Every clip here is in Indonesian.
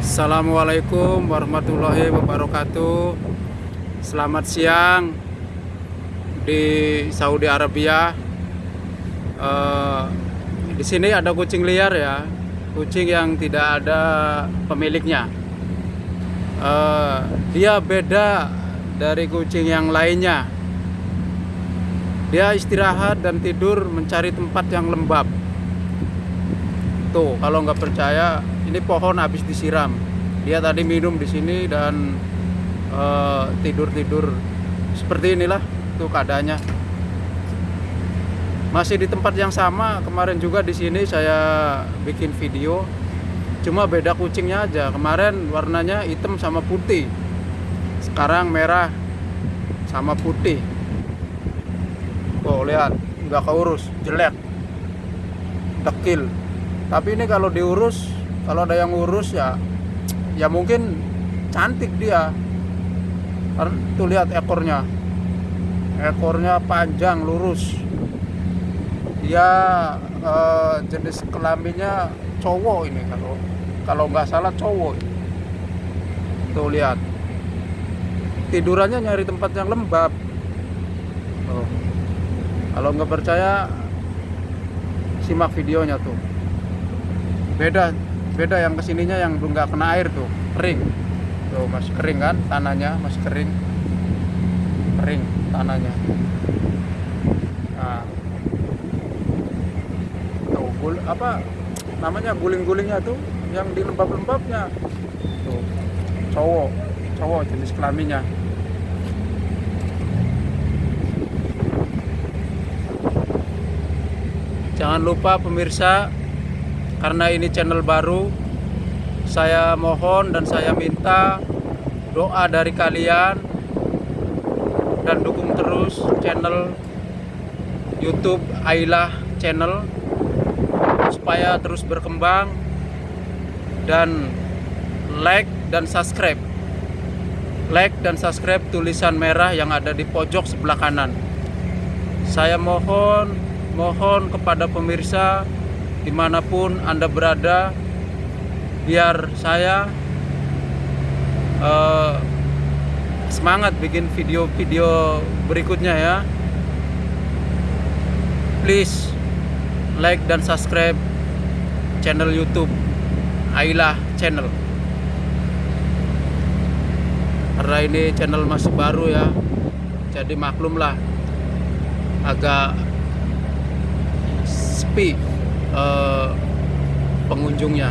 Assalamualaikum warahmatullahi wabarakatuh. Selamat siang di Saudi Arabia. Eh, di sini ada kucing liar ya, kucing yang tidak ada pemiliknya. Eh, dia beda dari kucing yang lainnya. Dia istirahat dan tidur mencari tempat yang lembab. Tuh, kalau nggak percaya, ini pohon habis disiram. Dia tadi minum di sini dan eh, tidur-tidur seperti inilah tuh keadaannya. Masih di tempat yang sama, kemarin juga di sini saya bikin video. Cuma beda kucingnya aja. Kemarin warnanya hitam sama putih. Sekarang merah sama putih. Tuh lihat, nggak keurus, jelek, dekil. Tapi ini kalau diurus, kalau ada yang urus ya, ya mungkin cantik dia. Tuh lihat ekornya, ekornya panjang lurus. Dia eh, jenis kelaminnya cowok ini kalau kalau nggak salah cowok. Tuh lihat, tidurannya nyari tempat yang lembab. Tuh. Kalau nggak percaya, simak videonya tuh beda beda yang ke sininya yang belum nggak kena air tuh. Kering. Tuh masih kering kan tanahnya masih kering. Kering tanahnya. Nah. Tuh gul apa namanya guling-gulingnya tuh yang di lembab-lembabnya. Tuh cowok cowok jenis kelaminnya. Jangan lupa pemirsa karena ini channel baru saya mohon dan saya minta doa dari kalian dan dukung terus channel YouTube Ailah channel supaya terus berkembang dan like dan subscribe. Like dan subscribe tulisan merah yang ada di pojok sebelah kanan. Saya mohon mohon kepada pemirsa di mana pun anda berada biar saya uh, semangat bikin video-video berikutnya ya. Please like dan subscribe channel YouTube Ailah channel. Karena ini channel masih baru ya jadi maklumlah agak sepi uh, pengunjungnya.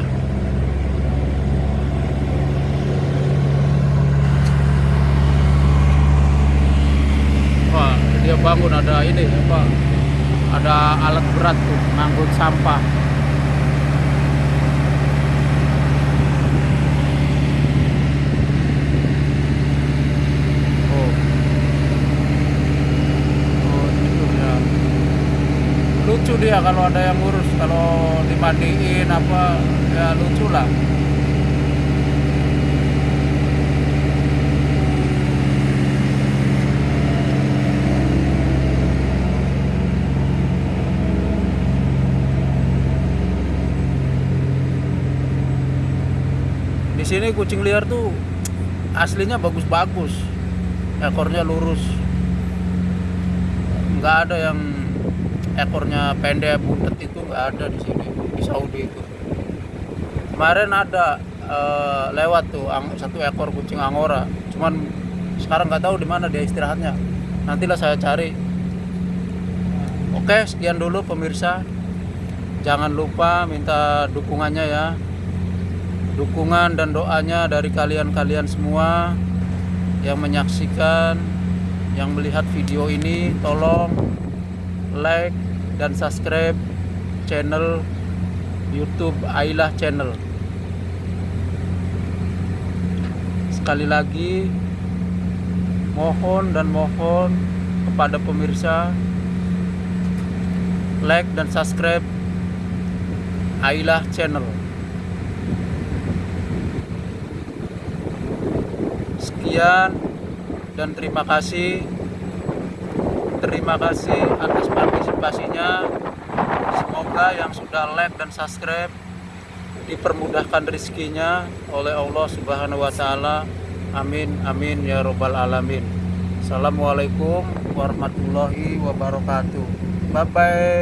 Wah, dia bangun ada ini apa? Ada alat berat tuh, ngangkut sampah. Oh. Oh, tidur ya. Lucu dia kalau ada yang ngurus, kalau dimandiin apa ya lucu lah. Di sini kucing liar tuh aslinya bagus-bagus, ekornya lurus, nggak ada yang ekornya pendek buntet itu nggak ada di sini di Saudi itu. Kemarin ada eh, lewat tuh ang- satu ekor kucing angora, cuman sekarang nggak tahu di mana dia istirahatnya. Nantilah saya cari. Oke, sekian dulu pemirsa. Jangan lupa minta dukungannya ya. Dukungan dan doanya dari kalian-kalian semua yang menyaksikan, yang melihat video ini, tolong like dan subscribe channel YouTube Ailah Channel. Sekali lagi mohon dan mohon kepada pemirsa like dan subscribe Ailah Channel. Sekian dan terima kasih. Terima kasih atas partisipasinya. Semoga yang sudah like dan subscribe dipermudahkan rezekinya oleh Allah Subhanahu wa taala. Amin amin ya robbal alamin. Assalamualaikum warahmatullahi wabarakatuh. Bye bye.